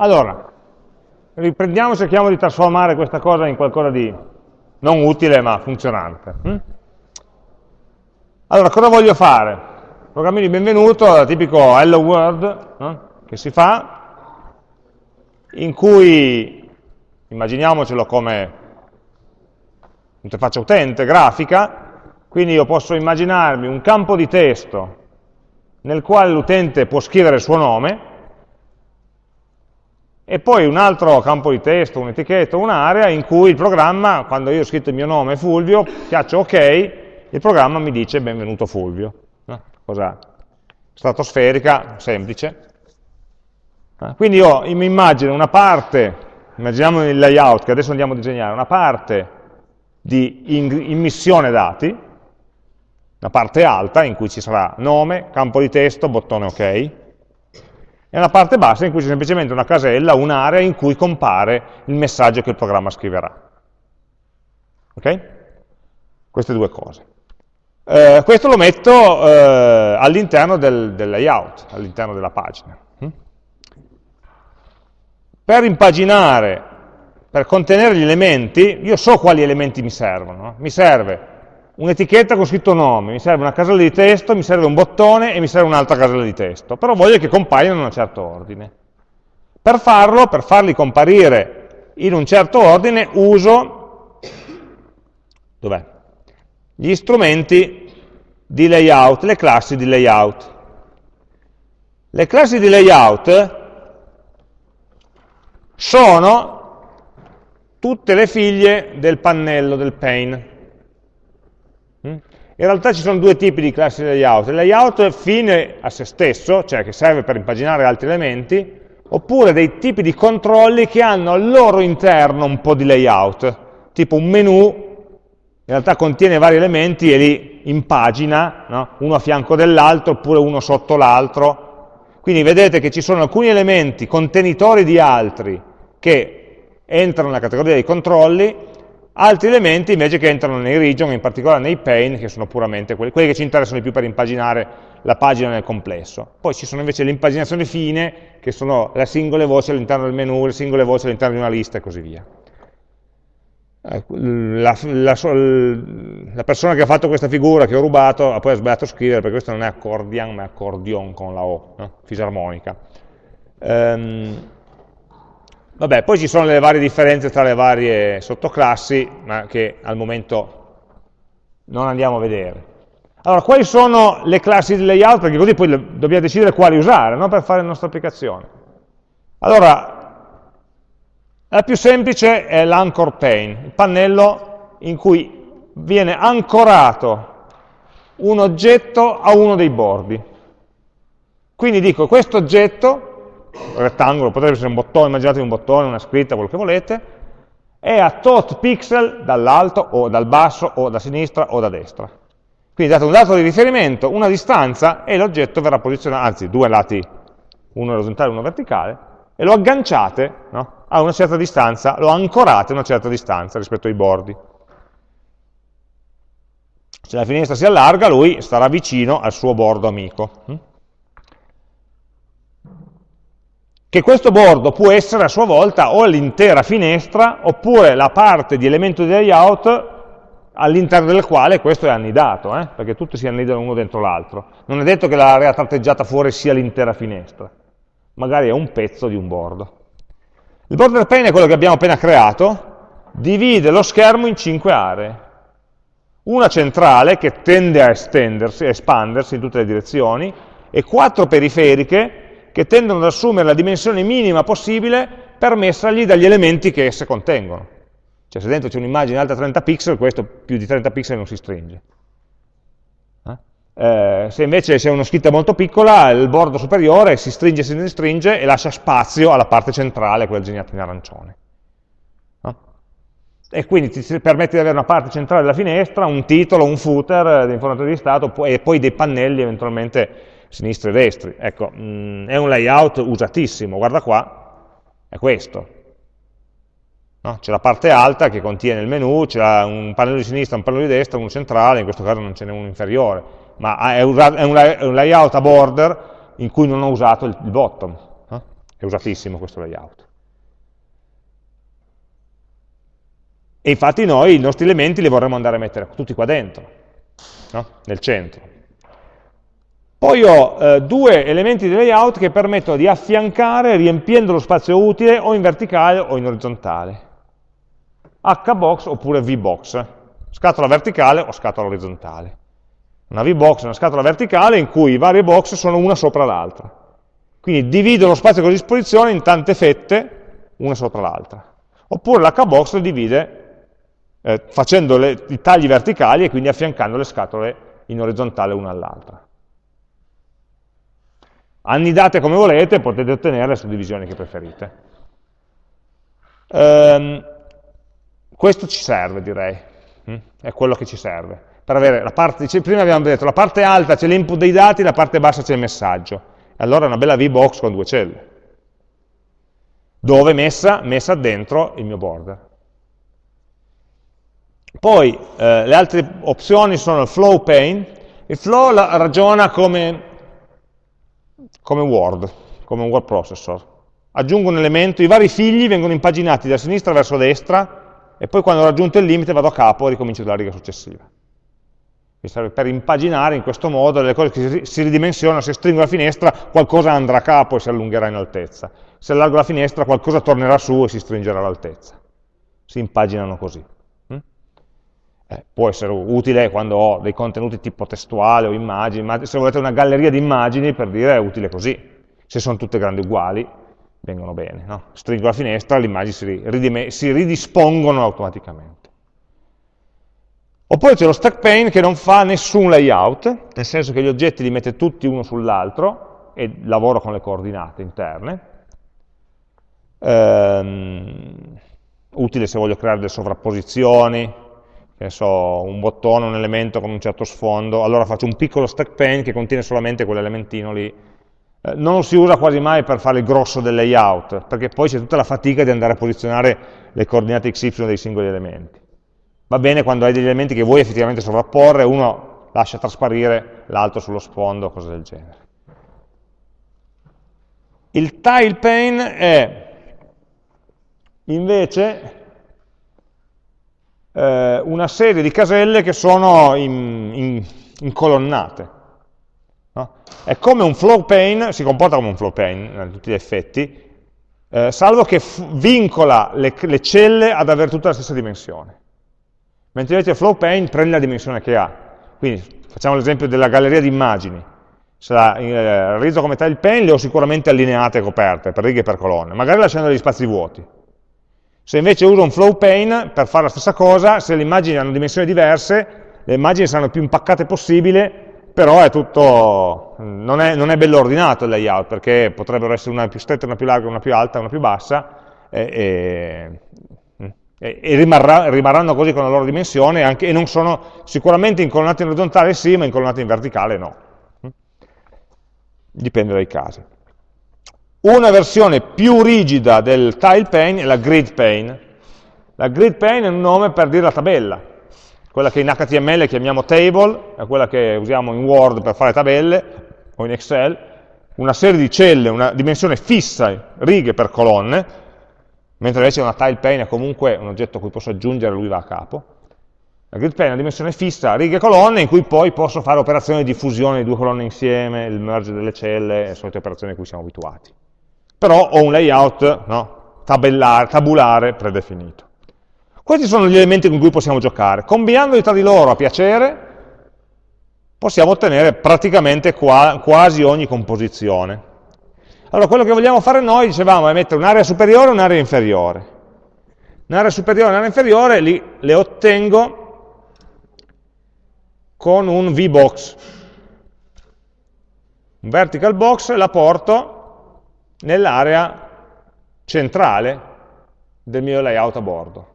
Allora, riprendiamo cerchiamo di trasformare questa cosa in qualcosa di non utile ma funzionante. Hm? Allora, cosa voglio fare? Programmi di benvenuto, tipico hello world no? che si fa, in cui immaginiamocelo come interfaccia utente, grafica, quindi io posso immaginarmi un campo di testo nel quale l'utente può scrivere il suo nome, e poi un altro campo di testo, un'etichetta, un'area in cui il programma, quando io ho scritto il mio nome Fulvio, piaccio ok, il programma mi dice benvenuto Fulvio. No? Cosa stratosferica, semplice. Eh? Quindi io mi immagino una parte, immaginiamo il layout che adesso andiamo a disegnare, una parte di immissione dati, una parte alta in cui ci sarà nome, campo di testo, bottone ok, e una parte bassa in cui c'è semplicemente una casella, un'area in cui compare il messaggio che il programma scriverà. Ok? Queste due cose. Eh, questo lo metto eh, all'interno del, del, layout, all'interno della pagina. Hm? Per impaginare, per contenere gli elementi, io so quali elementi mi servono. No? Mi serve un'etichetta con scritto nome, mi serve una casella di testo, mi serve un bottone e mi serve un'altra casella di testo, però voglio che compaiano in un certo ordine. Per farlo, per farli comparire in un certo ordine, uso gli strumenti di layout, le classi di layout. Le classi di layout sono tutte le figlie del pannello del pane. Mm? In realtà ci sono due tipi di classi layout. Il layout è fine a se stesso, cioè che serve per impaginare altri elementi, oppure dei tipi di controlli che hanno al loro interno un po' di layout, tipo un menu, in realtà contiene vari elementi e li impagina, no? uno a fianco dell'altro, oppure uno sotto l'altro. Quindi vedete che ci sono alcuni elementi contenitori di altri che entrano nella categoria dei controlli altri elementi invece che entrano nei region, in particolare nei pane, che sono puramente quelli, quelli che ci interessano di più per impaginare la pagina nel complesso. Poi ci sono invece le impaginazioni fine, che sono le singole voci all'interno del menu, le singole voci all'interno di una lista e così via. Ecco, la, la, la, persona che ha fatto questa figura, che ho rubato, ha poi sbagliato a scrivere, perché questo non è accordion, ma è accordion con la O, no? fisarmonica. Um, Vabbè, poi ci sono le varie differenze tra le varie sottoclassi, ma che al momento non andiamo a vedere. Allora, quali sono le classi di layout? Perché così poi dobbiamo decidere quali usare no? per fare la nostra applicazione. Allora, la più semplice è l'anchor pane, il pannello in cui viene ancorato un oggetto a uno dei bordi. Quindi dico, questo oggetto rettangolo, potrebbe essere un bottone, immaginatevi un bottone, una scritta, quello che volete, è a tot pixel dall'alto o dal basso o da sinistra o da destra. Quindi date un dato di riferimento, una distanza e l'oggetto verrà posizionato, anzi due lati, uno orizzontale e uno verticale, e lo agganciate no? a una certa distanza, lo ancorate a una certa distanza rispetto ai bordi. Se la finestra si allarga, lui starà vicino al suo bordo amico. Che questo bordo può essere a sua volta o l'intera finestra oppure la parte di elemento di layout all'interno del quale questo è annidato, eh? perché tutti si annidano uno dentro l'altro. Non è detto che l'area tratteggiata fuori sia l'intera finestra, magari è un pezzo di un bordo. Il border pane è quello che abbiamo appena creato, divide lo schermo in cinque aree. Una centrale che tende a estendersi, a espandersi in tutte le direzioni, e quattro periferiche che tendono ad assumere la dimensione minima possibile permessagli dagli elementi che esse contengono. Cioè se dentro c'è un'immagine alta 30 pixel, questo più di 30 pixel non si stringe. Eh? Eh, se invece c'è una scritta molto piccola, il bordo superiore si stringe, si stringe e lascia spazio alla parte centrale, quella disegnata in arancione. No? E quindi ti permette di avere una parte centrale della finestra, un titolo, un footer di informazione di stato e poi dei pannelli eventualmente sinistri e destri. Ecco, mh, mm, è un layout usatissimo, guarda qua, è questo. No? C'è la parte alta che contiene il menu, c'è un pannello di sinistra, un pannello di destra, uno centrale, in questo caso non ce n'è uno inferiore, ma è un, layout a border in cui non ho usato il, il bottom. No? è usatissimo questo layout. E infatti noi i nostri elementi li vorremmo andare a mettere tutti qua dentro, no? nel centro. Poi ho eh, due elementi di layout che permettono di affiancare riempiendo lo spazio utile o in verticale o in orizzontale. Hbox oppure vbox, scatola verticale o scatola orizzontale. Una vbox è una scatola verticale in cui i vari box sono una sopra l'altra. Quindi divido lo spazio a disposizione in tante fette, una sopra l'altra. Oppure l'hbox lo divide eh, facendo le, i tagli verticali e quindi affiancando le scatole in orizzontale una all'altra annidate come volete, potete ottenere le suddivisioni che preferite. Ehm, questo ci serve, direi, mm? è quello che ci serve. Per avere la parte, prima abbiamo detto, la parte alta c'è l'input dei dati, la parte bassa c'è il messaggio. Allora è una bella VBox con due celle. Dove messa? Messa dentro il mio border. Poi eh, le altre opzioni sono il flow pane. Il flow ragiona come come Word, come un word processor. Aggiungo un elemento, i vari figli vengono impaginati da sinistra verso destra e poi quando ho raggiunto il limite vado a capo e ricomincio dalla riga successiva. Mi serve per impaginare in questo modo le cose che si ridimensionano, se stringo la finestra qualcosa andrà a capo e si allungherà in altezza, se allargo la finestra qualcosa tornerà su e si stringerà l'altezza. Si impaginano così. Eh, può essere utile quando ho dei contenuti tipo testuale o immagini, se volete una galleria di immagini, per dire, è utile così. Se sono tutte grandi uguali, vengono bene. No? Stringo la finestra, le immagini si, si ridispongono automaticamente. Oppure c'è lo stack pane che non fa nessun layout, nel senso che gli oggetti li mette tutti uno sull'altro e lavoro con le coordinate interne. Ehm, utile se voglio creare delle sovrapposizioni, che so, un bottone, un elemento con un certo sfondo, allora faccio un piccolo stack pane che contiene solamente quell'elementino lì. Eh, non lo si usa quasi mai per fare il grosso del layout, perché poi c'è tutta la fatica di andare a posizionare le coordinate XY dei singoli elementi. Va bene quando hai degli elementi che vuoi effettivamente sovrapporre, uno lascia trasparire l'altro sullo sfondo, cose del genere. Il tile pane è invece eh, una serie di caselle che sono in, in, incolonnate. No? È come un flow pane, si comporta come un flow pane a tutti gli effetti, eh, salvo che vincola le, le, celle ad avere tutta la stessa dimensione. Mentre invece il flow pane prende la dimensione che ha. Quindi facciamo l'esempio della galleria di immagini. La eh, realizzo come tile pane le ho sicuramente allineate e coperte per righe e per colonne, magari lasciando degli spazi vuoti. Se invece uso un flow pane per fare la stessa cosa, se le immagini hanno dimensioni diverse, le immagini saranno più impaccate possibile, però è tutto, non è, non è bello ordinato il layout, perché potrebbero essere una più stretta, una più larga, una più alta, una più bassa, e, e, e rimarrà, rimarranno così con la loro dimensione, anche, e non sono sicuramente incolonnati in orizzontale sì, ma incolonnati in verticale no. Dipende dai casi. Una versione più rigida del tile pane è la grid pane. La grid pane è un nome per dire la tabella, quella che in HTML chiamiamo table, è quella che usiamo in Word per fare tabelle, o in Excel, una serie di celle, una dimensione fissa, righe per colonne, mentre invece una tile pane è comunque un oggetto a cui posso aggiungere, lui va a capo. La grid pane è una dimensione fissa, righe e colonne, in cui poi posso fare operazioni di fusione di due colonne insieme, il merge delle celle, le solite operazioni a cui siamo abituati però ho un layout no, tabulare predefinito. Questi sono gli elementi con cui possiamo giocare. Combinandoli tra di loro a piacere, possiamo ottenere praticamente qua, quasi ogni composizione. Allora, quello che vogliamo fare noi, dicevamo, è mettere un'area superiore e un'area inferiore. Un'area superiore e un'area inferiore li, le ottengo con un VBox. Un vertical box la porto nell'area centrale del mio layout a bordo.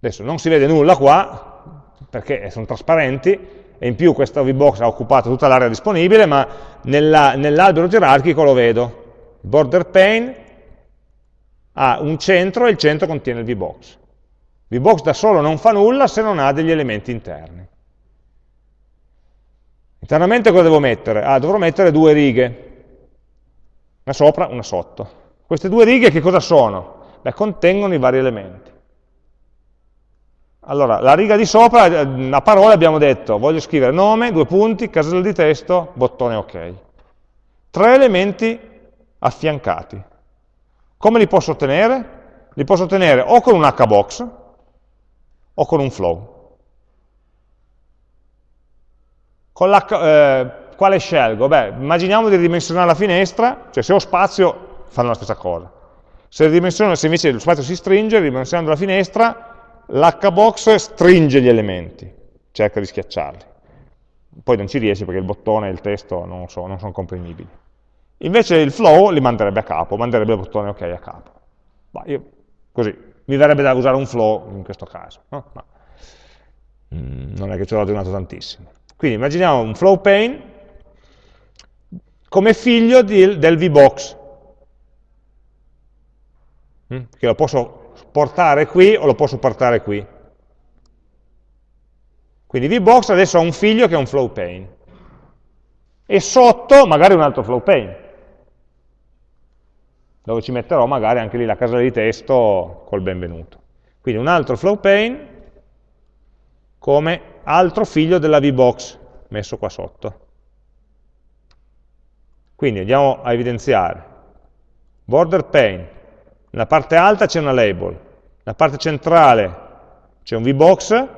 Adesso non si vede nulla qua, perché sono trasparenti, e in più questa VBox ha occupato tutta l'area disponibile, ma nell'albero nell gerarchico lo vedo. Border pane ha un centro e il centro contiene il VBox. VBox da solo non fa nulla se non ha degli elementi interni. Internamente cosa devo mettere? Ah, dovrò mettere due righe. una sopra, una sotto. Queste due righe che cosa sono? Beh, contengono i vari elementi. Allora, la riga di sopra, a parole abbiamo detto, voglio scrivere nome, due punti, casella di testo, bottone ok. Tre elementi affiancati. Come li posso ottenere? Li posso ottenere o con un hbox o con un flow. Con eh, quale scelgo? Beh, immaginiamo di ridimensionare la finestra, cioè se ho spazio fanno la stessa cosa. Se, se invece lo spazio si stringe, ridimensionando la finestra, l'hbox stringe gli elementi, cerca di schiacciarli. Poi non ci riesce perché il bottone e il testo non, so, non sono comprimibili. Invece il flow li manderebbe a capo, manderebbe il bottone ok a capo. Ma io, così, mi verrebbe da usare un flow in questo caso, no? Ma, mm, non è che ci ho ragionato tantissimo. Quindi immaginiamo un flow pane come figlio di, del VBox, mm? che lo posso portare qui o lo posso portare qui. Quindi VBox adesso ha un figlio che è un flow pane. E sotto magari un altro flow pane dove ci metterò magari anche lì la casella di testo col benvenuto. Quindi un altro flow pane come altro figlio della VBox messo qua sotto. Quindi andiamo a evidenziare. Border pane, nella parte alta c'è una label, nella parte centrale c'è un VBox,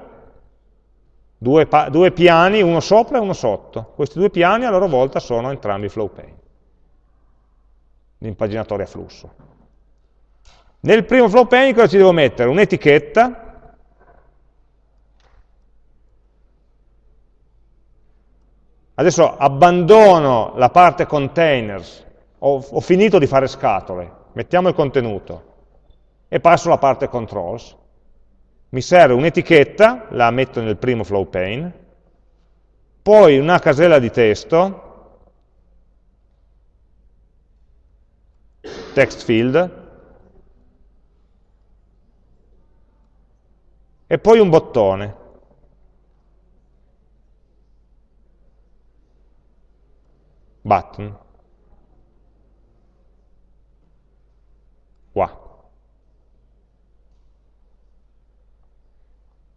due, due piani, uno sopra e uno sotto. Questi due piani a loro volta sono entrambi flow pane l'impaginatore a flusso. Nel primo flow pane cosa ci devo mettere? Un'etichetta, Adesso abbandono la parte containers, ho, ho, finito di fare scatole, mettiamo il contenuto. E passo alla parte controls. Mi serve un'etichetta, la metto nel primo flow pane, poi una casella di testo, text field, e poi un bottone. Button. Qua.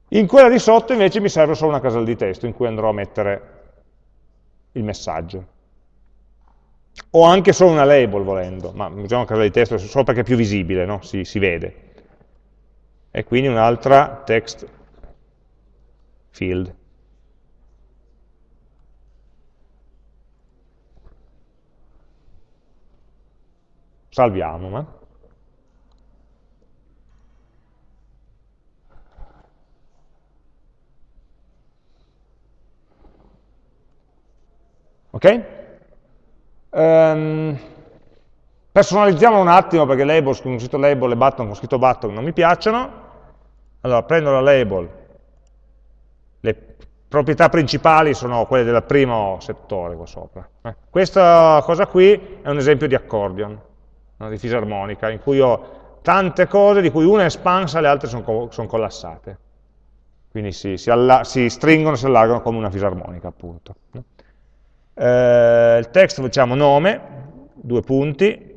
In quella di sotto invece mi serve solo una casella di testo in cui andrò a mettere il messaggio o anche solo una label volendo, ma usiamo una casella di testo solo perché è più visibile, no? si, si vede. E quindi un'altra text field. Salviamo. Ma. Ok? Um, personalizziamo un attimo perché labels con scritto label e button con scritto button non mi piacciono. Allora prendo la label, le proprietà principali sono quelle del primo settore qua sopra. Eh. Questa cosa qui è un esempio di accordion, di fisarmonica, in cui ho tante cose di cui una è espansa e le altre sono, co sono collassate. Quindi si, si, si stringono e si allargano come una fisarmonica, appunto. Eh, il text facciamo nome, due punti,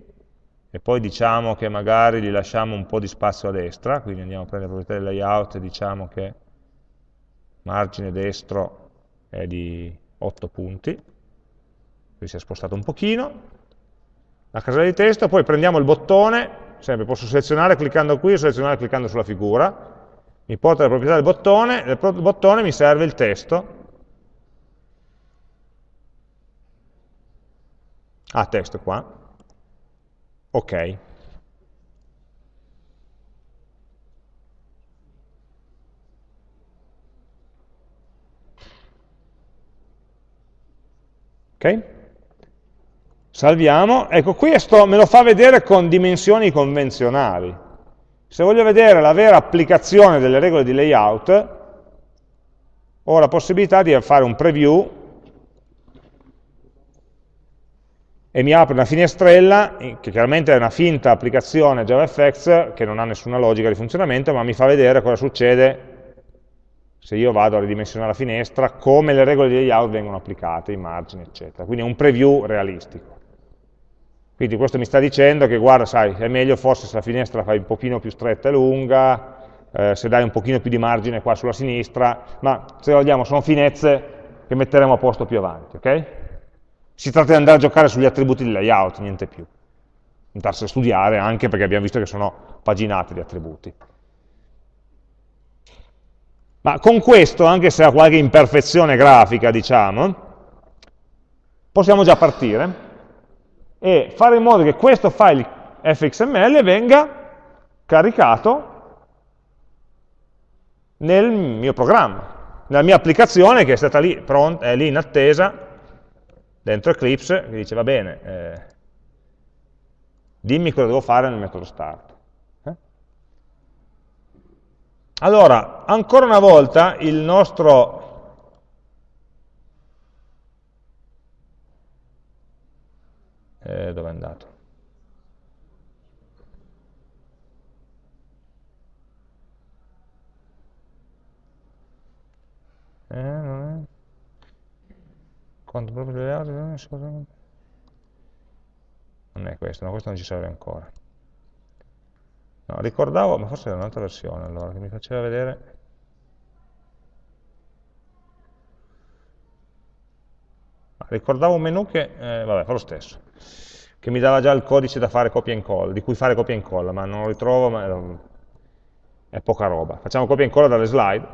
e poi diciamo che magari gli lasciamo un po' di spazio a destra, quindi andiamo a prendere le proprietà del layout e diciamo che margine destro è di 8 punti, quindi si è spostato un pochino, la casella di testo, poi prendiamo il bottone, sempre posso selezionare cliccando qui o selezionare cliccando sulla figura, mi porta le proprietà del bottone, del bottone mi serve il testo, Ah, testo qua. Ok. Ok? Salviamo. Ecco, questo me lo fa vedere con dimensioni convenzionali. Se voglio vedere la vera applicazione delle regole di layout, ho la possibilità di fare un preview e mi apre una finestrella che chiaramente è una finta applicazione JavaFX che non ha nessuna logica di funzionamento, ma mi fa vedere cosa succede se io vado a ridimensionare la finestra, come le regole di layout vengono applicate, i margini, eccetera. Quindi è un preview realistico. Quindi questo mi sta dicendo che, guarda, sai, è meglio forse se la finestra la fai un pochino più stretta e lunga, eh, se dai un pochino più di margine qua sulla sinistra, ma se vogliamo sono finezze che metteremo a posto più avanti, ok? Si tratta di andare a giocare sugli attributi del layout, niente più. Andarsi a studiare anche perché abbiamo visto che sono paginati gli attributi. Ma con questo, anche se ha qualche imperfezione grafica, diciamo, possiamo già partire e fare in modo che questo file fxml venga caricato nel mio programma, nella mia applicazione che è stata lì, pronta, è lì in attesa, dentro Eclipse, che dice va bene, eh, dimmi cosa devo fare nel metodo start. Eh? Allora, ancora una volta il nostro eh, dove è andato? Eh, non è. Quanto proprio le altre, non è questo, no, questo non ci serve ancora. No, ricordavo, ma forse era un'altra versione allora, che mi faceva vedere... ricordavo un menu che, eh, vabbè, fa lo stesso, che mi dava già il codice da fare copia e incolla, di cui fare copia e incolla, ma non lo ritrovo, ma è poca roba. Facciamo copia e incolla dalle slide,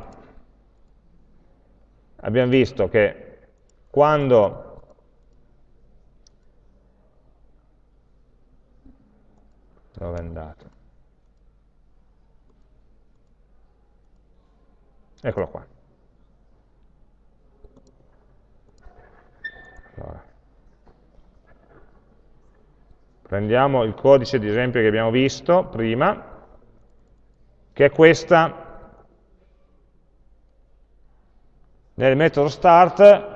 abbiamo visto che quando dove è andato? Eccolo qua. Allora. Prendiamo il codice di esempio che abbiamo visto prima, che è questa. Nel metodo start,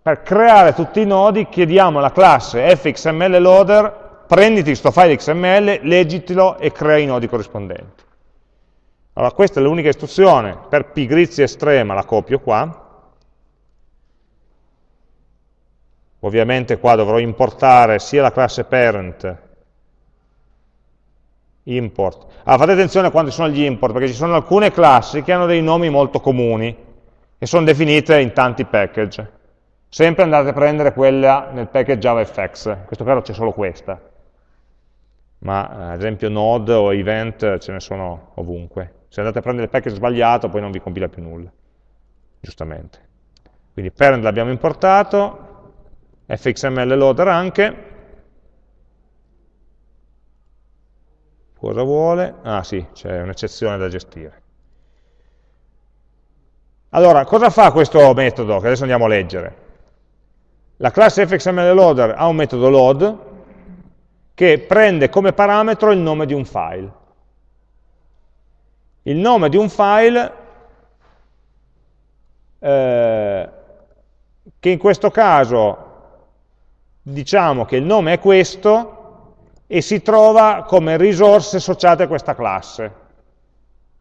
per creare tutti i nodi chiediamo alla classe fxmlloader, prenditi questo file xml, leggitelo e crea i nodi corrispondenti. Allora questa è l'unica istruzione, per pigrizia estrema la copio qua, ovviamente qua dovrò importare sia la classe parent, import, allora fate attenzione quando ci sono gli import, perché ci sono alcune classi che hanno dei nomi molto comuni, e sono definite in tanti package. Sempre andate a prendere quella nel package JavaFX, in questo caso c'è solo questa, ma eh, ad esempio node o event ce ne sono ovunque. Se andate a prendere il package sbagliato poi non vi compila più nulla, giustamente. Quindi parent l'abbiamo importato, fxml loader anche, cosa vuole? Ah sì, c'è un'eccezione da gestire. Allora, cosa fa questo metodo, che adesso andiamo a leggere? La classe fxmlloader ha un metodo load che prende come parametro il nome di un file. Il nome di un file, eh, che in questo caso diciamo che il nome è questo e si trova come risorse associate a questa classe.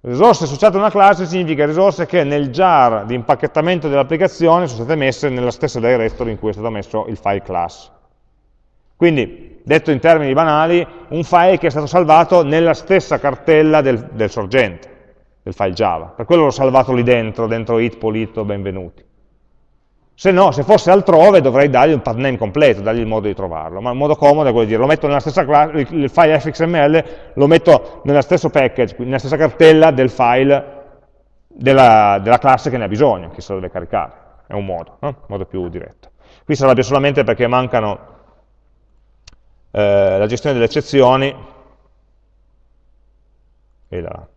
Risorse associate a una classe significa risorse che nel jar di impacchettamento dell'applicazione sono state messe nella stessa directory in cui è stato messo il file class. Quindi, detto in termini banali, un file che è stato salvato nella stessa cartella del, del sorgente, del file Java. Per quello l'ho salvato lì dentro, dentro it, polito, benvenuti. Se no, se fosse altrove dovrei dargli un path name completo, dargli il modo di trovarlo, ma il modo comodo è quello di dire lo metto nella stessa classe, il file fxml lo metto nello stesso package, nella stessa cartella del file della, della classe che ne ha bisogno, che se lo deve caricare, è un modo, no? modo più diretto. Qui si arrabbia solamente perché mancano eh, la gestione delle eccezioni e la,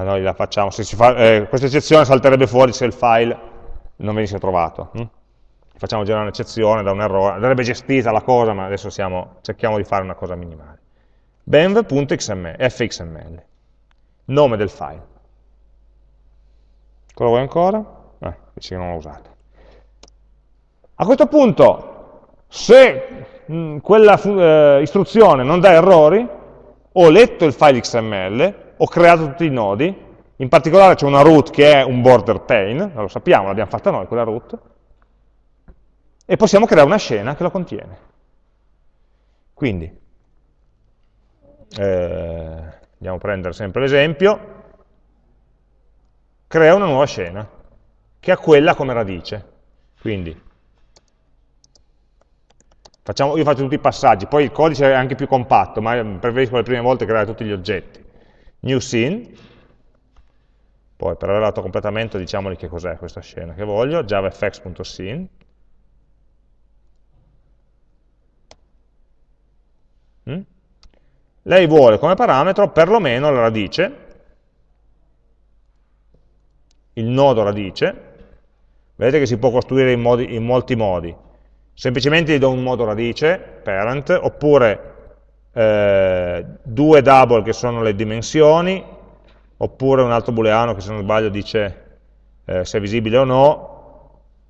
ma noi la facciamo, fa, eh, questa eccezione salterebbe fuori se il file non venisse trovato. Hm? Facciamo girare un'eccezione da un errore, andrebbe gestita la cosa, ma adesso siamo, cerchiamo di fare una cosa minimale. benv.fxml, nome del file. Cosa vuoi ancora? Eh, che non l'ho usato. A questo punto, se mh, quella eh, istruzione non dà errori, ho letto il file XML, ho creato tutti i nodi, In particolare c'è una root che è un border pane, lo sappiamo, l'abbiamo fatta noi quella root, e possiamo creare una scena che lo contiene. Quindi, eh, andiamo a prendere sempre l'esempio, crea una nuova scena, che ha quella come radice. Quindi, facciamo, io faccio tutti i passaggi, poi il codice è anche più compatto, ma preferisco le prime volte creare tutti gli oggetti. New scene, poi per avere l'autocompletamento diciamogli che cos'è questa scena che voglio, javafx.scene, mm? lei vuole come parametro perlomeno la radice, il nodo radice, vedete che si può costruire in, modi, in molti modi, semplicemente gli do un modo radice, parent, oppure eh, due double che sono le dimensioni, oppure un altro booleano che se non sbaglio dice eh, se è visibile o no,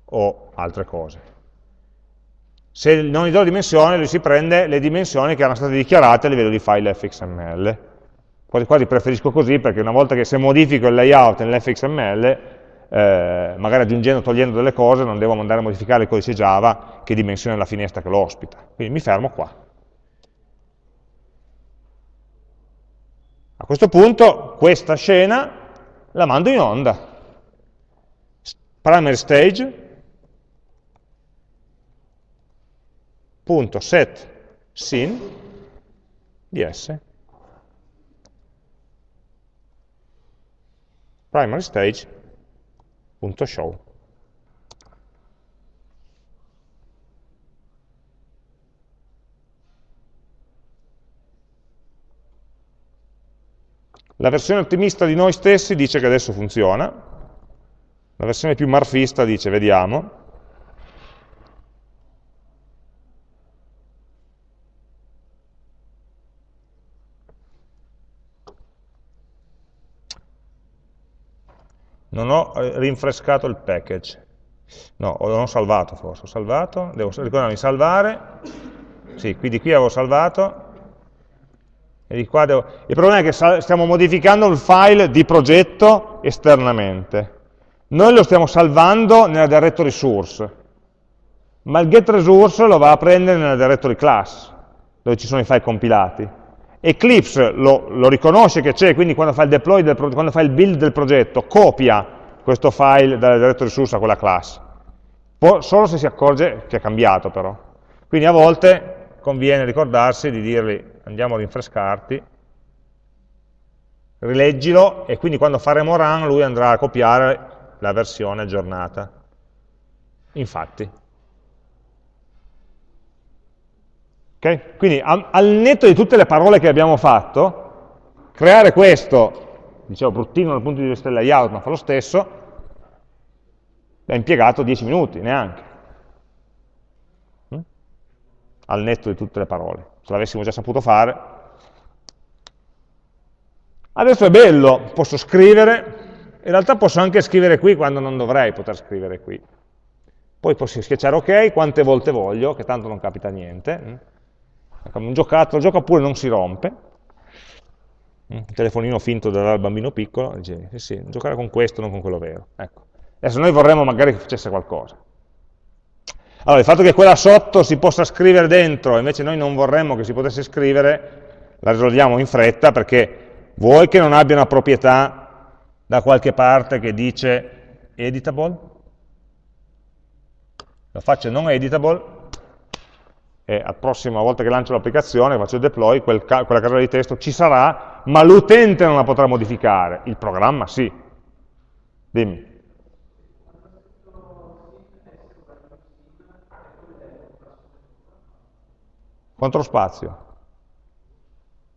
o altre cose. Se non gli do dimensione, lui si prende le dimensioni che erano state dichiarate a livello di file fxml. Quasi quasi preferisco così perché una volta che se modifico il layout nell'fxml, eh, magari aggiungendo o togliendo delle cose, non devo andare a modificare il codice Java che dimensiona la finestra che lo ospita. Quindi mi fermo qua. A questo punto questa scena la mando in onda. Primary stage, punto set scene di S. Primary stage punto show. La versione ottimista di noi stessi dice che adesso funziona, la versione più marfista dice vediamo, non ho eh, rinfrescato il package, no, non ho salvato forse, ho salvato, devo ricordarmi salvare, sì, quindi qui avevo salvato, devo... Il problema è che stiamo modificando il file di progetto esternamente. Noi lo stiamo salvando nella directory source, ma il getResource lo va a prendere nella directory class, dove ci sono i file compilati. Eclipse lo, lo riconosce che c'è, quindi quando fa, il deploy del, quando fa il build del progetto, copia questo file dalla directory source a quella class. Po solo se si accorge che è cambiato però. Quindi a volte conviene ricordarsi di dirgli andiamo a rinfrescarti, rileggilo e quindi quando faremo run lui andrà a copiare la versione aggiornata. Infatti. Okay? Quindi al netto di tutte le parole che abbiamo fatto, creare questo, dicevo bruttino dal punto di vista del layout, ma fa lo stesso, ha impiegato 10 minuti, neanche al netto di tutte le parole. Se l'avessimo già saputo fare. Adesso è bello, posso scrivere, in realtà posso anche scrivere qui quando non dovrei poter scrivere qui. Poi posso schiacciare ok quante volte voglio, che tanto non capita niente. Come un giocattolo, gioca pure non si rompe. Un telefonino finto dal bambino piccolo, dice, sì, sì, giocare con questo, non con quello vero. Ecco. Adesso noi vorremmo magari che facesse qualcosa. Allora, il fatto che quella sotto si possa scrivere dentro, invece noi non vorremmo che si potesse scrivere, la risolviamo in fretta perché vuoi che non abbia una proprietà da qualche parte che dice editable, lo faccio non editable e la prossima volta che lancio l'applicazione, faccio il deploy, quel ca quella casella di testo ci sarà, ma l'utente non la potrà modificare, il programma sì. Dimmi. Controspazio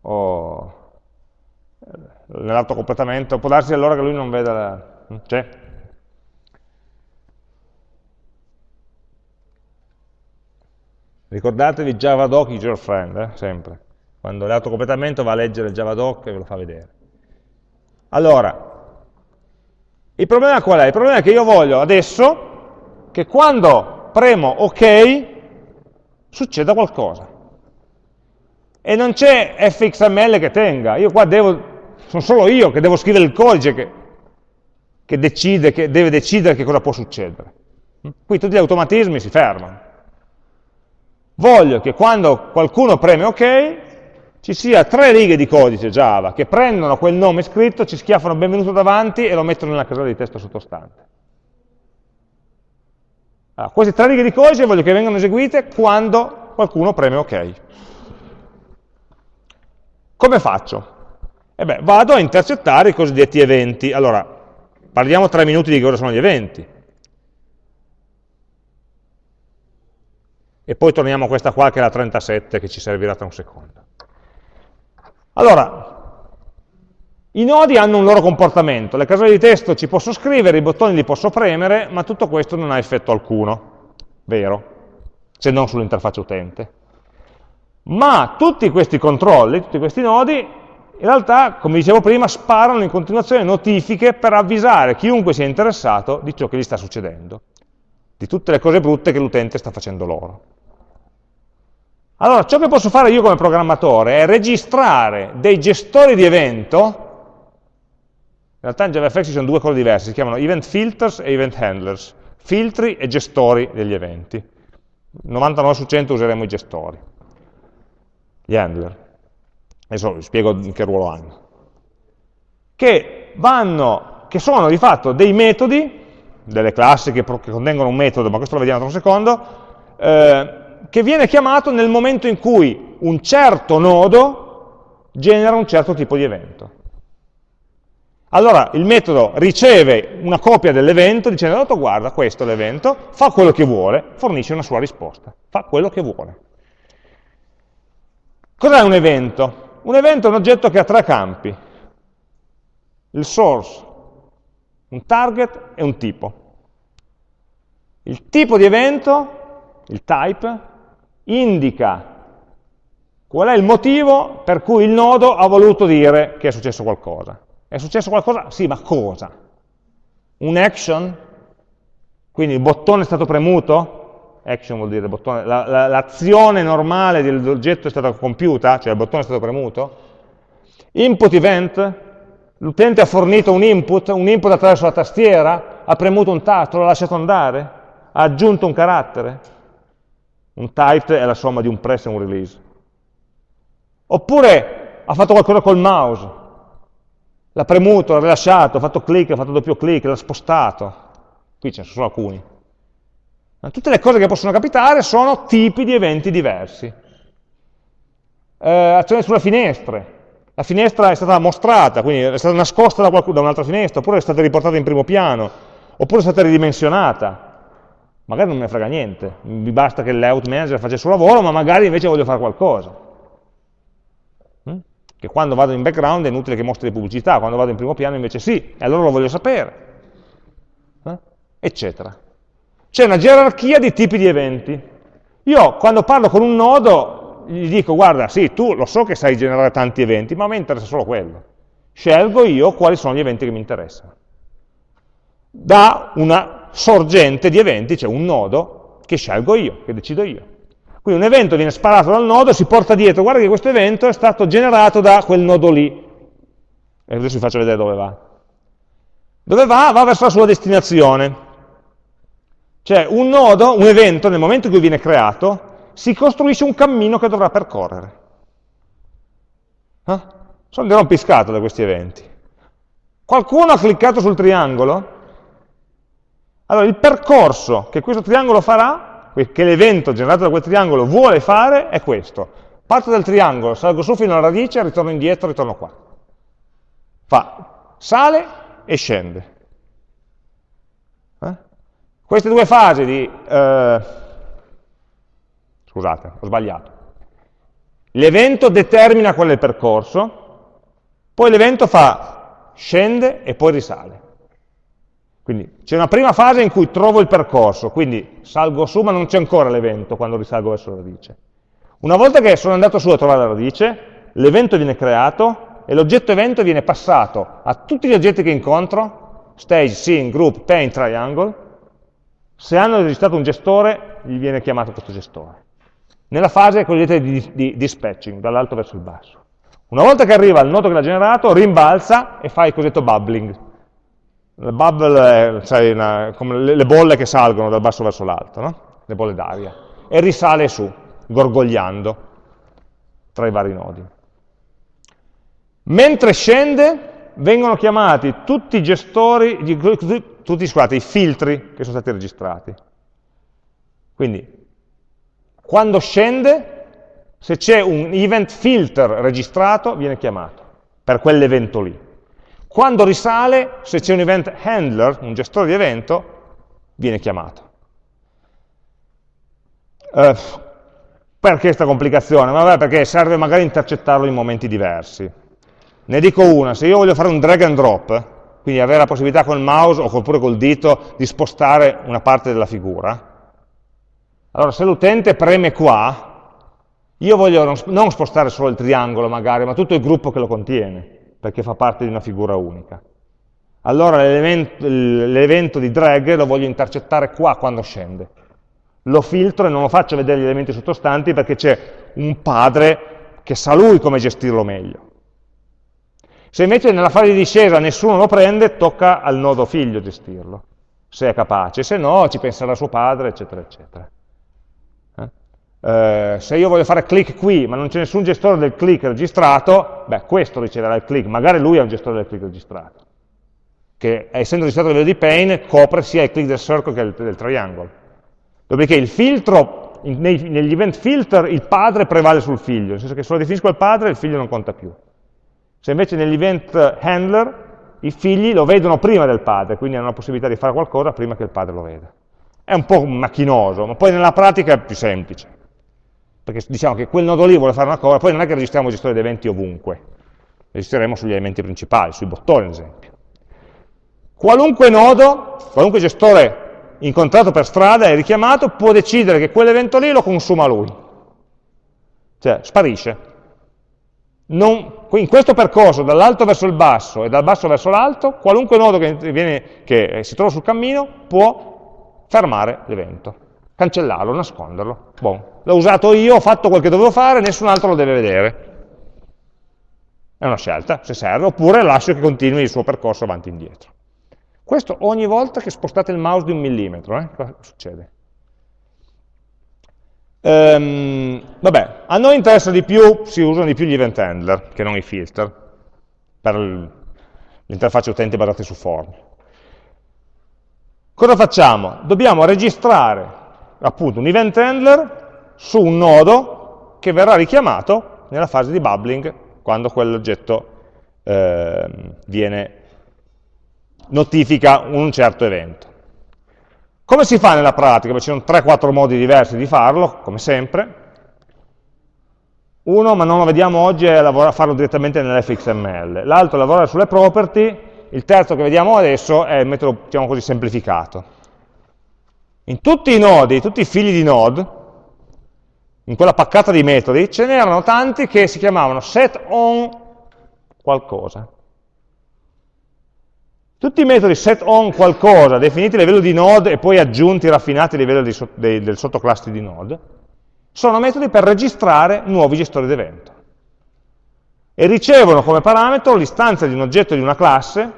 o nell'altro completamento, può darsi allora che lui non veda la... c'è? Ricordatevi JavaDoc is your friend, eh? sempre. Quando l'autocompletamento va a leggere il JavaDoc e ve lo fa vedere. Allora, il problema qual è? Il problema è che io voglio adesso che quando premo OK succeda qualcosa e non c'è fxml che tenga, io qua devo, sono solo io che devo scrivere il codice che, che, decide, che deve decidere che cosa può succedere. Qui tutti gli automatismi si fermano. Voglio che quando qualcuno preme OK ci sia tre righe di codice Java che prendono quel nome scritto, ci schiaffano benvenuto davanti e lo mettono nella casella di testo sottostante. Allora, queste tre righe di codice voglio che vengano eseguite quando qualcuno preme OK. Come faccio? E beh, vado a intercettare i cosiddetti eventi. Allora, parliamo tre minuti di cosa sono gli eventi. E poi torniamo a questa qua che è la 37 che ci servirà tra un secondo. Allora, i nodi hanno un loro comportamento, le caselle di testo ci posso scrivere, i bottoni li posso premere, ma tutto questo non ha effetto alcuno, vero, se non sull'interfaccia utente. Ma tutti questi controlli, tutti questi nodi, in realtà, come dicevo prima, sparano in continuazione notifiche per avvisare chiunque sia interessato di ciò che gli sta succedendo, di tutte le cose brutte che l'utente sta facendo loro. Allora, ciò che posso fare io come programmatore è registrare dei gestori di evento, in realtà in JavaFX ci sono due cose diverse, si chiamano event filters e event handlers, filtri e gestori degli eventi. 99 su 100 useremo i gestori, gli handler. Adesso vi spiego che ruolo hanno. Che, vanno, che sono di fatto dei metodi, delle classi che, che contengono un metodo, ma questo lo vediamo tra un secondo, eh, che viene chiamato nel momento in cui un certo nodo genera un certo tipo di evento. Allora il metodo riceve una copia dell'evento dicendo, guarda, questo è l'evento, fa quello che vuole, fornisce una sua risposta, fa quello che vuole. Cos'è un evento? Un evento è un oggetto che ha tre campi, il source, un target e un tipo. Il tipo di evento, il type, indica qual è il motivo per cui il nodo ha voluto dire che è successo qualcosa. È successo qualcosa? Sì, ma cosa? Un action? Quindi il bottone è stato premuto? Action vuol dire l'azione la, la, normale dell'oggetto è stata compiuta, cioè il bottone è stato premuto? Input event? L'utente ha fornito un input, un input attraverso la tastiera, ha premuto un tasto, l'ha lasciato andare, ha aggiunto un carattere. Un typed è la somma di un press e un release. Oppure ha fatto qualcosa col mouse, l'ha premuto, l'ha rilasciato, ha fatto clic, ha fatto doppio clic, l'ha spostato. Qui ce ne sono alcuni. Ma tutte le cose che possono capitare sono tipi di eventi diversi. Eh, azione sulle finestre. La finestra è stata mostrata, quindi è stata nascosta da, da un'altra finestra, oppure è stata riportata in primo piano, oppure è stata ridimensionata magari non me ne frega niente, mi basta che il layout manager faccia il suo lavoro, ma magari invece voglio fare qualcosa. Mm? Che quando vado in background è inutile che mostri pubblicità, quando vado in primo piano invece sì, e allora lo voglio sapere, eh? eccetera. C'è una gerarchia di tipi di eventi. Io quando parlo con un nodo gli dico, guarda, sì, tu lo so che sai generare tanti eventi, ma a me interessa solo quello. Scelgo io quali sono gli eventi che mi interessano. Da una sorgente di eventi, c'è un nodo che scelgo io, che decido io. Quindi un evento viene sparato dal nodo, si porta dietro, guarda che questo evento è stato generato da quel nodo lì. E adesso vi faccio vedere dove va. Dove va? Va verso la sua destinazione. Cioè un nodo, un evento, nel momento in cui viene creato, si costruisce un cammino che dovrà percorrere. Eh? Sono rompiscato da questi eventi. Qualcuno ha cliccato sul triangolo allora il percorso che questo triangolo farà, che l'evento generato da quel triangolo vuole fare, è questo. Parto dal triangolo, salgo su fino alla radice, ritorno indietro, ritorno qua. Fa, sale e scende. Queste due fasi di... Eh, scusate, ho sbagliato. L'evento determina qual è il percorso, poi l'evento fa scende e poi risale. Quindi c'è una prima fase in cui trovo il percorso, quindi salgo su ma non c'è ancora l'evento quando risalgo verso la radice. Una volta che sono andato su a trovare la radice, l'evento viene creato e l'oggetto evento viene passato a tutti gli oggetti che incontro, stage, scene, group, paint, triangle, se hanno registrato un gestore, gli viene chiamato questo gestore. Nella fase cosiddetta di, di dispatching, dall'alto verso il basso. Una volta che arriva al nodo che l'ha generato, rimbalza e fa il cosiddetto bubbling, La bubble è sai, una, come le, le, bolle che salgono dal basso verso l'alto, no? le bolle d'aria, e risale su, gorgogliando tra i vari nodi. Mentre scende, vengono chiamati tutti i gestori, tutti scusate, i filtri che sono stati registrati. Quindi, quando scende, se c'è un event filter registrato, viene chiamato per quell'evento lì. Quando risale, se c'è un event handler, un gestore di evento, viene chiamato. Uh, perché questa complicazione? Vabbè, perché serve magari intercettarlo in momenti diversi. Ne dico una, se io voglio fare un drag and drop, quindi avere la possibilità con il mouse oppure col dito di spostare una parte della figura, allora se l'utente preme qua, io voglio non spostare solo il triangolo magari, ma tutto il gruppo che lo contiene perché fa parte di una figura unica. Allora l'evento di drag lo voglio intercettare qua quando scende. Lo filtro e non lo faccio vedere gli elementi sottostanti perché c'è un padre che sa lui come gestirlo meglio. Se invece nella fase di discesa nessuno lo prende, tocca al nodo figlio gestirlo, se è capace, se no ci penserà suo padre, eccetera, eccetera. Eh, se io voglio fare click qui, ma non c'è nessun gestore del click registrato, beh, questo riceverà il click, magari lui è un gestore del click registrato, che essendo registrato a livello di pane, copre sia il click del circle che il del triangle. Dopodiché il filtro, nei, negli event filter, il padre prevale sul figlio, nel senso che se lo definisco il padre, il figlio non conta più. Se invece negli event handler, i figli lo vedono prima del padre, quindi hanno la possibilità di fare qualcosa prima che il padre lo veda. È un po' macchinoso, ma poi nella pratica è più semplice perché diciamo che quel nodo lì vuole fare una cosa, poi non è che registriamo gestore di eventi ovunque, registreremo sugli elementi principali, sui bottoni ad esempio. Qualunque nodo, qualunque gestore incontrato per strada e richiamato può decidere che quell'evento lì lo consuma lui, cioè sparisce. Non, in questo percorso, dall'alto verso il basso e dal basso verso l'alto, qualunque nodo che, viene, che si trova sul cammino può fermare l'evento cancellarlo, nasconderlo. Bon. L'ho usato io, ho fatto quel che dovevo fare, nessun altro lo deve vedere. È una scelta, se serve, oppure lascio che continui il suo percorso avanti e indietro. Questo ogni volta che spostate il mouse di un millimetro, eh? cosa succede? Ehm, vabbè, a noi interessa di più, si usano di più gli event handler che non i filter, per l'interfaccia utente basate su form. Cosa facciamo? Dobbiamo registrare appunto un event handler su un nodo che verrà richiamato nella fase di bubbling quando quell'oggetto eh, viene, notifica un certo evento. Come si fa nella pratica? Beh, ci sono 3-4 modi diversi di farlo, come sempre. Uno, ma non lo vediamo oggi, è farlo direttamente nell'fxml. L'altro è lavorare sulle property. Il terzo che vediamo adesso è il metodo, diciamo così, semplificato. In tutti i nodi, tutti i figli di node, in quella paccata di metodi, ce n'erano tanti che si chiamavano set on qualcosa. Tutti i metodi set on qualcosa, definiti a livello di node e poi aggiunti, raffinati a livello di, dei, del sottoclasse di node, sono metodi per registrare nuovi gestori d'evento. E ricevono come parametro l'istanza di un oggetto di una classe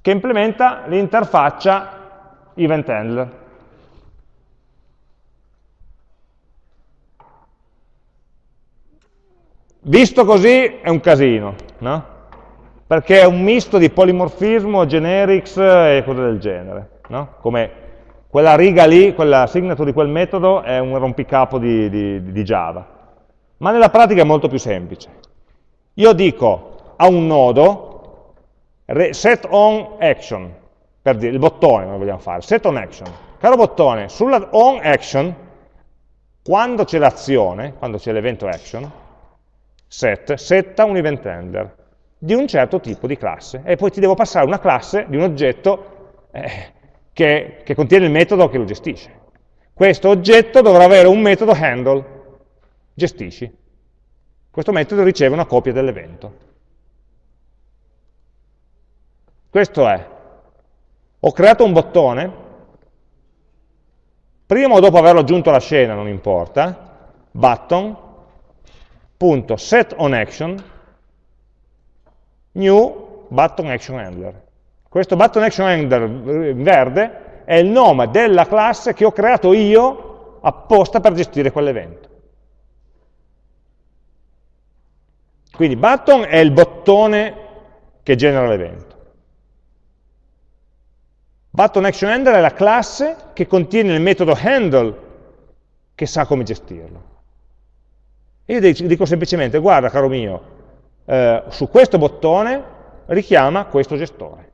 che implementa l'interfaccia event handler. Visto così è un casino, no? Perché è un misto di polimorfismo, generics e cose del genere, no? Come quella riga lì, quella signature di quel metodo è un rompicapo di, di, di Java. Ma nella pratica è molto più semplice. Io dico a un nodo set on action, per dire il bottone noi vogliamo fare, set on action. Caro bottone, sulla on action, quando c'è l'azione, quando c'è l'evento action, set, setta un event handler di un certo tipo di classe. E poi ti devo passare una classe di un oggetto eh, che, che contiene il metodo che lo gestisce. Questo oggetto dovrà avere un metodo handle, gestisci. Questo metodo riceve una copia dell'evento. Questo è. Ho creato un bottone, prima o dopo averlo aggiunto alla scena, non importa, button.setOnAction new button action handler. Questo button action handler in verde è il nome della classe che ho creato io apposta per gestire quell'evento. Quindi button è il bottone che genera l'evento. Button action handler è la classe che contiene il metodo handle che sa come gestirlo. Io dico semplicemente, guarda caro mio, eh, su questo bottone richiama questo gestore.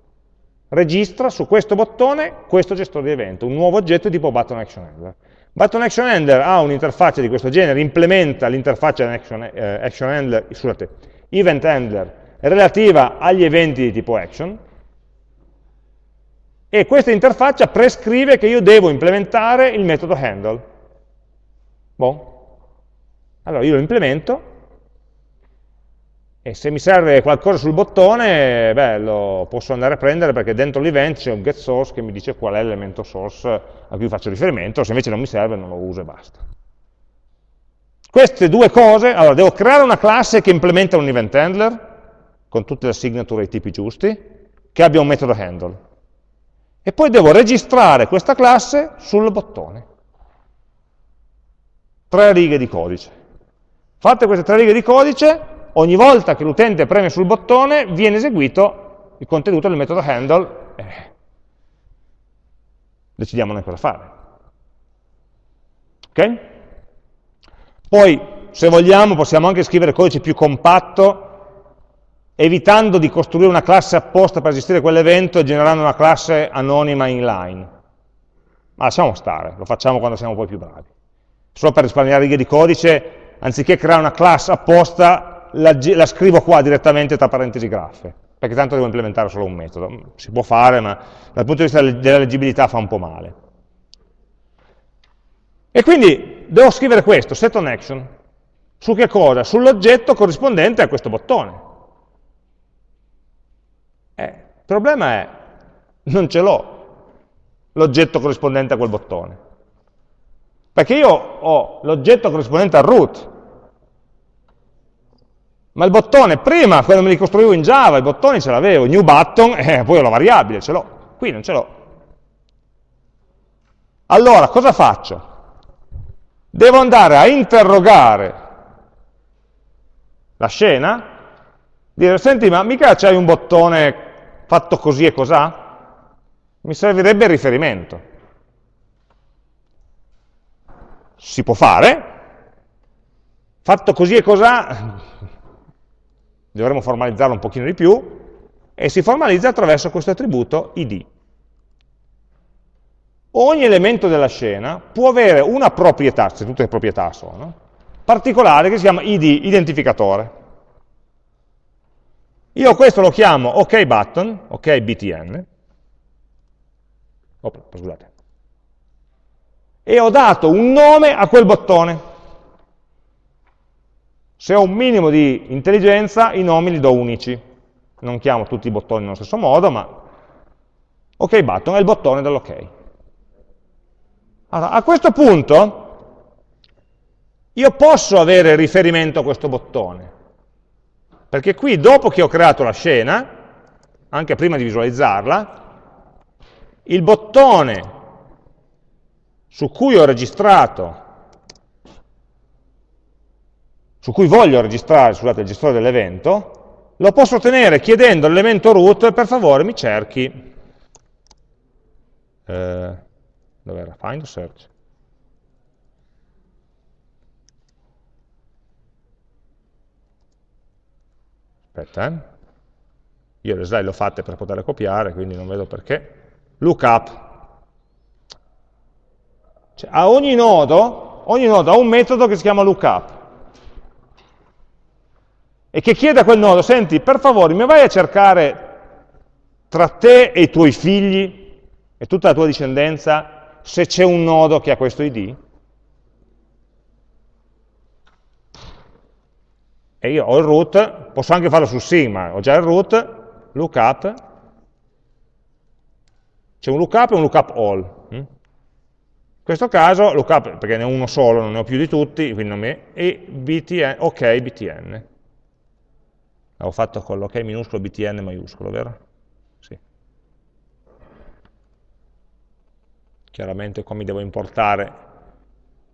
Registra su questo bottone questo gestore di evento, un nuovo oggetto tipo button action handler. Button action handler ha un'interfaccia di questo genere, implementa l'interfaccia action, eh, action handler, scusate, event handler relativa agli eventi di tipo action, e questa interfaccia prescrive che io devo implementare il metodo handle. Boh. Allora io lo implemento e se mi serve qualcosa sul bottone, beh, lo posso andare a prendere perché dentro l'event c'è un getSource che mi dice qual è l'elemento source a cui faccio riferimento, se invece non mi serve non lo uso e basta. Queste due cose, allora devo creare una classe che implementa un event handler, con tutte le signature e i tipi giusti, che abbia un metodo handle e poi devo registrare questa classe sul bottone. Tre righe di codice. Fatte queste tre righe di codice, ogni volta che l'utente preme sul bottone viene eseguito il contenuto del metodo handle. Eh, decidiamo noi cosa fare. Ok? Poi, se vogliamo, possiamo anche scrivere codice più compatto evitando di costruire una classe apposta per gestire quell'evento e generando una classe anonima inline. Ma lasciamo stare, lo facciamo quando siamo poi più bravi. Solo per risparmiare righe di codice, anziché creare una classe apposta, la, la scrivo qua direttamente tra parentesi graffe, perché tanto devo implementare solo un metodo. Si può fare, ma dal punto di vista della leggibilità fa un po' male. E quindi devo scrivere questo, set on action. Su che cosa? Sull'oggetto corrispondente a questo bottone. Eh, il problema è, non ce l'ho l'oggetto corrispondente a quel bottone. Perché io ho l'oggetto corrispondente al root, ma il bottone, prima, quando me li costruivo in Java, i bottoni ce l'avevo, new button, eh, poi ho la variabile, ce l'ho. Qui non ce l'ho. Allora, cosa faccio? Devo andare a interrogare la scena, dire, senti, ma mica c'hai un bottone fatto così e cos'ha? Mi servirebbe il riferimento. Si può fare, fatto così e cos'ha, dovremmo formalizzarlo un pochino di più, e si formalizza attraverso questo attributo id. Ogni elemento della scena può avere una proprietà, se tutte le proprietà sono, particolare che si chiama id, identificatore. Io questo lo chiamo ok button, ok btn, oh, scusate, e ho dato un nome a quel bottone. Se ho un minimo di intelligenza, i nomi li do unici. Non chiamo tutti i bottoni nello stesso modo, ma ok button è il bottone dell'ok. Allora, a questo punto io posso avere riferimento a questo bottone, perché qui, dopo che ho creato la scena, anche prima di visualizzarla, il bottone su cui ho registrato, su cui voglio registrare, scusate, il gestore dell'evento, lo posso ottenere chiedendo all'elemento root, per favore mi cerchi, eh, dov'era? Find o search? aspetta, eh? io le slide le ho fatte per poterle copiare, quindi non vedo perché, lookup. Cioè, a ogni nodo, ogni nodo ha un metodo che si chiama lookup, e che chiede a quel nodo, senti, per favore, mi vai a cercare tra te e i tuoi figli e tutta la tua discendenza se c'è un nodo che ha questo ID? e io ho il root, posso anche farlo su Sigma, ho già il root, lookup, c'è un lookup e un lookup all. Mm? In questo caso, lookup, perché ne ho uno solo, non ne ho più di tutti, quindi non mi... e btn, ok btn. L'ho fatto con l'ok minuscolo, btn maiuscolo, vero? Sì. Chiaramente qua mi devo importare.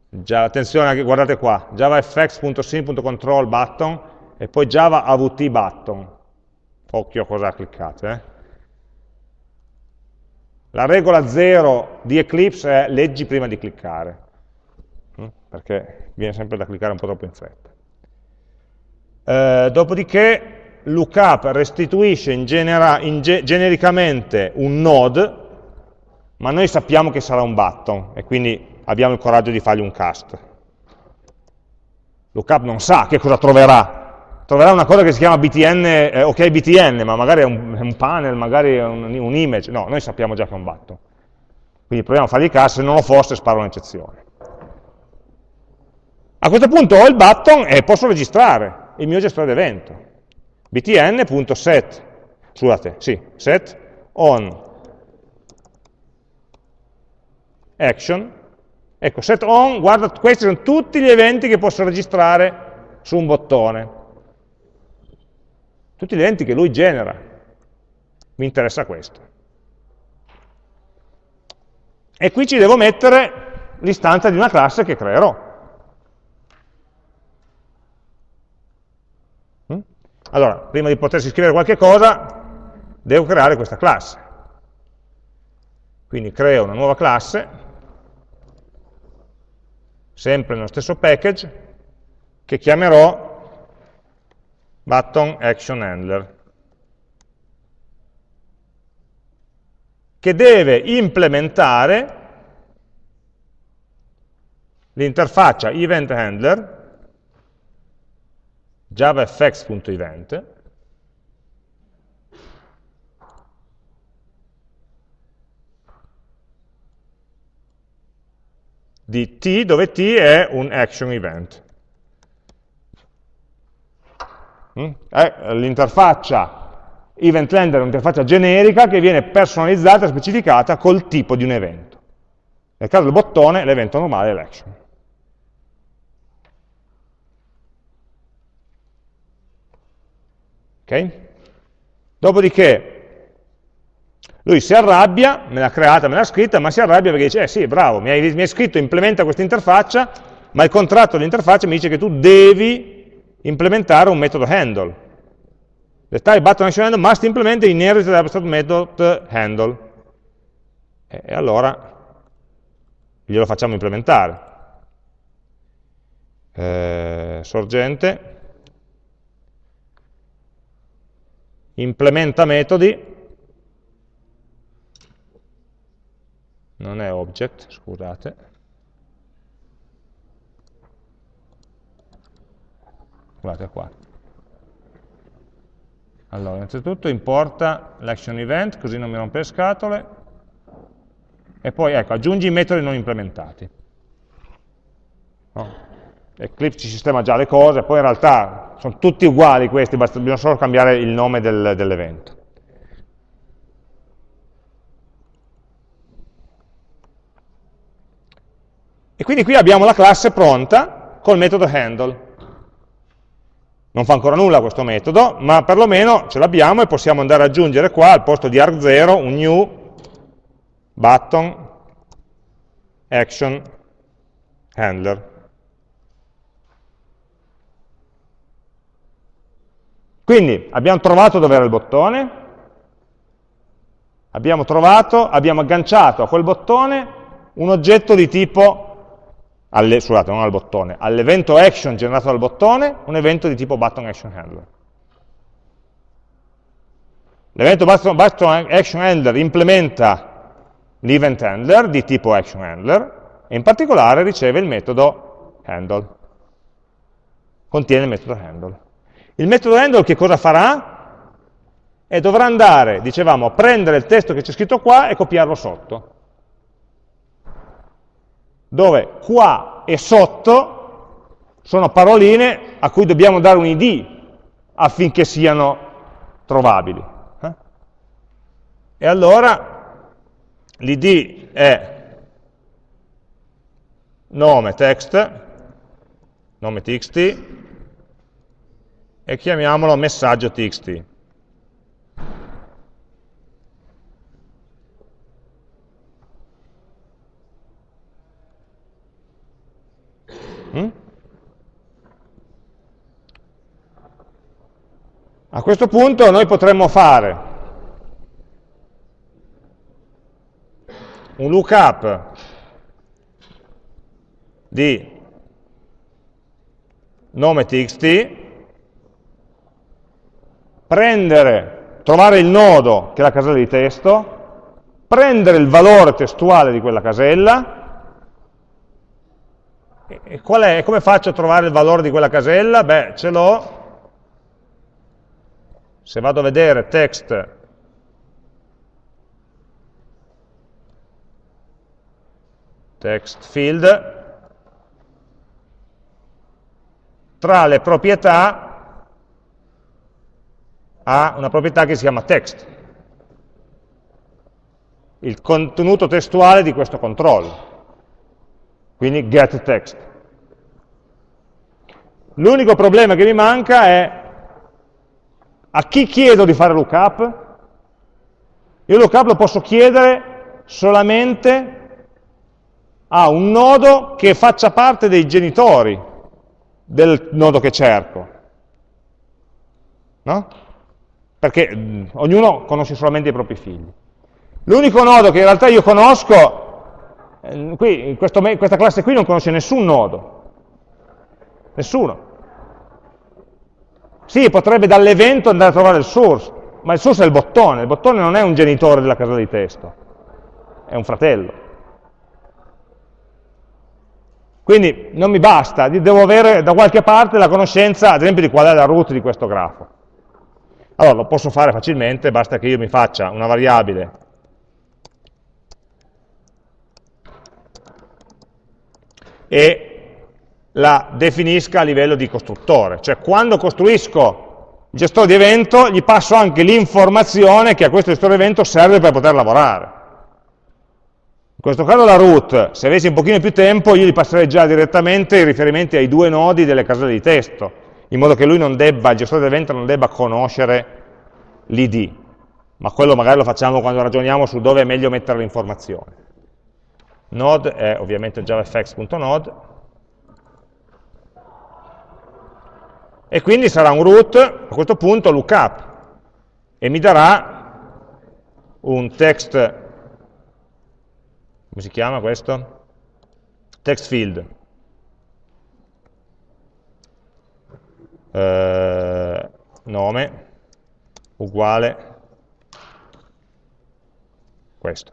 Già, attenzione, guardate qua, javafx.sim.control button e poi java avt button. Occhio a cosa cliccate. Eh? La regola 0 di Eclipse è leggi prima di cliccare, mm? perché viene sempre da cliccare un po' troppo in fretta. Eh, dopodiché lookup restituisce in genera, in ge genericamente un node, ma noi sappiamo che sarà un button, e quindi abbiamo il coraggio di fargli un cast. Lookup non sa che cosa troverà, troverà una cosa che si chiama btn, eh, ok btn, ma magari è un, è un panel, magari è un, un, image, no, noi sappiamo già che è un button. Quindi proviamo a fargli cast, se non lo fosse sparo un'eccezione. A questo punto ho il button e posso registrare il mio gestore d'evento. btn.set, scusate, sì, set on action Ecco, set on, guarda, questi sono tutti gli eventi che posso registrare su un bottone. Tutti gli eventi che lui genera. Mi interessa questo. E qui ci devo mettere l'istanza di una classe che creerò. Allora, prima di potersi scrivere qualche cosa, devo creare questa classe. Quindi creo una nuova classe, sempre nello stesso package, che chiamerò button action handler, che deve implementare l'interfaccia event handler javafx.event di t, dove t è un action event. Mm? L'interfaccia event lender è un'interfaccia generica che viene personalizzata e specificata col tipo di un evento. Nel caso del bottone l'evento normale è l'action. Ok? Dopodiché lui si arrabbia, me l'ha creata, me l'ha scritta, ma si arrabbia perché dice, eh sì, bravo, mi hai, mi hai scritto, implementa questa interfaccia, ma il contratto dell'interfaccia mi dice che tu devi implementare un metodo handle. The type button action handle must implement the inherited abstract method handle. E allora glielo facciamo implementare. Eh, sorgente, implementa metodi, non è object, scusate. Guardate qua. Allora, innanzitutto importa l'action event, così non mi rompe le scatole, e poi ecco, aggiungi i metodi non implementati. Eclipse ci sistema già le cose, poi in realtà sono tutti uguali questi, basta, bisogna solo cambiare il nome del, dell'evento. E quindi qui abbiamo la classe pronta col metodo handle. Non fa ancora nulla questo metodo, ma perlomeno ce l'abbiamo e possiamo andare ad aggiungere qua al posto di arg0 un new button action handler. Quindi abbiamo trovato dove era il bottone, abbiamo trovato, abbiamo agganciato a quel bottone un oggetto di tipo alle, scusate, non al bottone, all'evento action generato dal bottone, un evento di tipo button action handler. L'evento button, button action handler implementa l'event handler di tipo action handler e in particolare riceve il metodo handle. Contiene il metodo handle. Il metodo handle che cosa farà? E dovrà andare, dicevamo, a prendere il testo che c'è scritto qua e copiarlo sotto dove qua e sotto sono paroline a cui dobbiamo dare un id affinché siano trovabili. Eh? E allora l'id è nome text, nome txt, e chiamiamolo messaggio txt. Mm? A questo punto noi potremmo fare un lookup di nome txt prendere, trovare il nodo che è la casella di testo, prendere il valore testuale di quella casella, e è? Come faccio a trovare il valore di quella casella? Beh, ce l'ho, se vado a vedere text text field, tra le proprietà ha una proprietà che si chiama text, il contenuto testuale di questo controllo, quindi get text. L'unico problema che mi manca è a chi chiedo di fare lookup? Io lookup lo posso chiedere solamente a un nodo che faccia parte dei genitori del nodo che cerco. No? Perché mh, mm, ognuno conosce solamente i propri figli. L'unico nodo che in realtà io conosco, eh, qui, questo, questa classe qui non conosce nessun nodo. Nessuno. Sì, potrebbe dall'evento andare a trovare il source, ma il source è il bottone, il bottone non è un genitore della casella di testo, è un fratello. Quindi non mi basta, devo avere da qualche parte la conoscenza, ad esempio, di qual è la root di questo grafo. Allora, lo posso fare facilmente, basta che io mi faccia una variabile e la definisca a livello di costruttore. Cioè, quando costruisco il gestore di evento, gli passo anche l'informazione che a questo gestore di evento serve per poter lavorare. In questo caso la root, se avessi un pochino più tempo, io gli passerei già direttamente i riferimenti ai due nodi delle caselle di testo, in modo che lui non debba, il gestore dell'evento non debba conoscere l'id, ma quello magari lo facciamo quando ragioniamo su dove è meglio mettere l'informazione. Node è ovviamente javafx.node, e quindi sarà un root, a questo punto lookup, e mi darà un text come si chiama questo? Text field. Eh, nome uguale questo.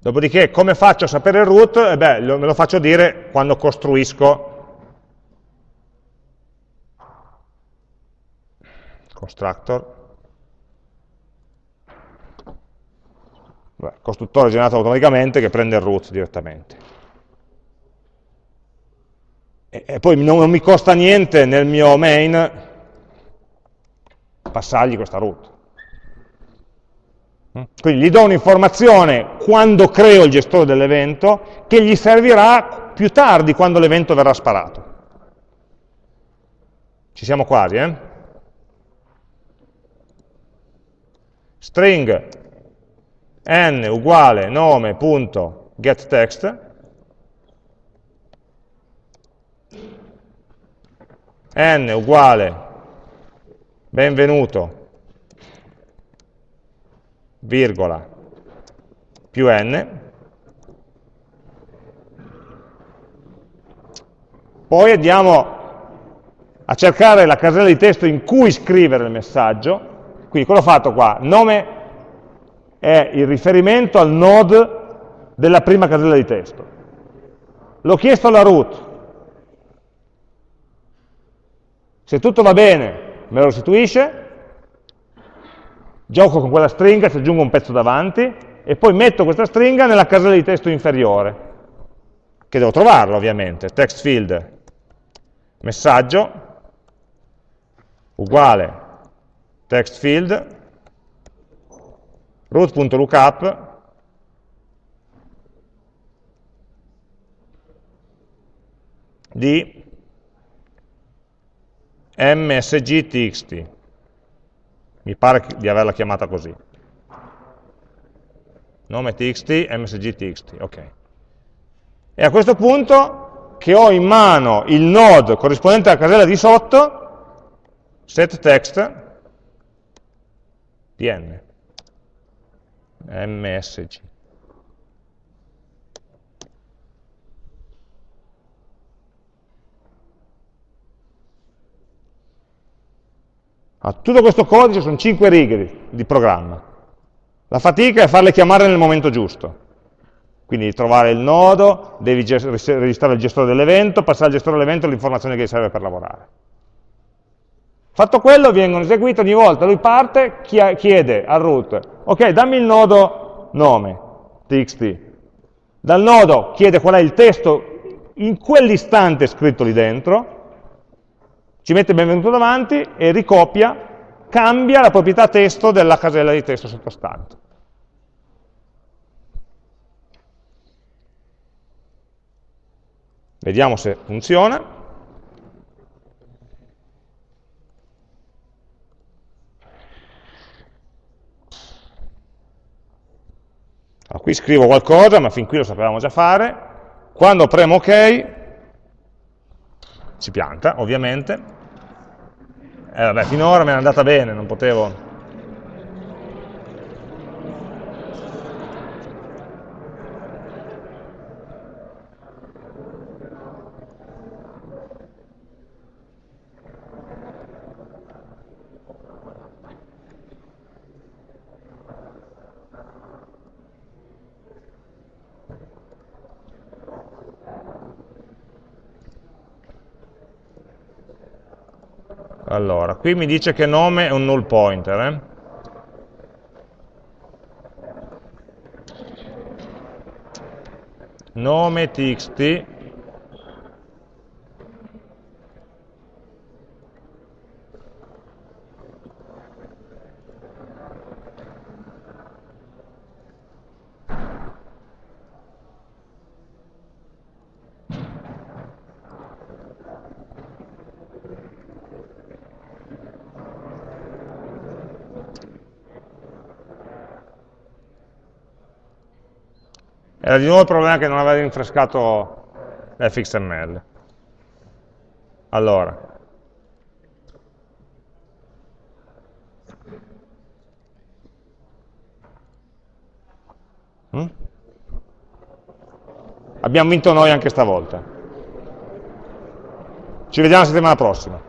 Dopodiché, come faccio a sapere il root? Eh beh, lo, me lo faccio dire quando costruisco constructor, Costruttore generato automaticamente che prende il root direttamente. E, e poi non, non mi costa niente nel mio main passargli questa root. Mm? Quindi gli do un'informazione quando creo il gestore dell'evento che gli servirà più tardi quando l'evento verrà sparato. Ci siamo quasi, eh? string n uguale nome.getText n uguale benvenuto virgola più n poi andiamo a cercare la casella di testo in cui scrivere il messaggio quindi cosa ho fatto qua? Nome è il riferimento al node della prima casella di testo. L'ho chiesto alla root. Se tutto va bene, me lo restituisce, gioco con quella stringa, ci aggiungo un pezzo davanti, e poi metto questa stringa nella casella di testo inferiore, che devo trovarla ovviamente, text field, messaggio, uguale text field, root.lookup, di msg.txt. Mi pare di averla chiamata così. Nome txt, msg.txt, ok. e a questo punto che ho in mano il node corrispondente alla casella di sotto, set text dn, msg. A tutto questo codice sono 5 righe di programma. La fatica è farle chiamare nel momento giusto. Quindi trovare il nodo, devi registrare il gestore dell'evento, passare al gestore dell'evento l'informazione che gli serve per lavorare. Fatto quello, vengono eseguite ogni volta, lui parte, chiede al root, ok, dammi il nodo nome, txt. Dal nodo chiede qual è il testo in quell'istante scritto lì dentro, ci mette benvenuto davanti e ricopia, cambia la proprietà testo della casella di testo sottostante. Vediamo se funziona. Allora, qui scrivo qualcosa, ma fin qui lo sapevamo già fare. Quando premo OK, si pianta, ovviamente, eh, vabbè, finora mi è andata bene, non potevo... Allora, qui mi dice che nome è un null pointer. Eh? Nome txt Era di nuovo il problema che non aveva rinfrescato l'fxml. Allora. Mm? Abbiamo vinto noi anche stavolta. Ci vediamo la settimana prossima.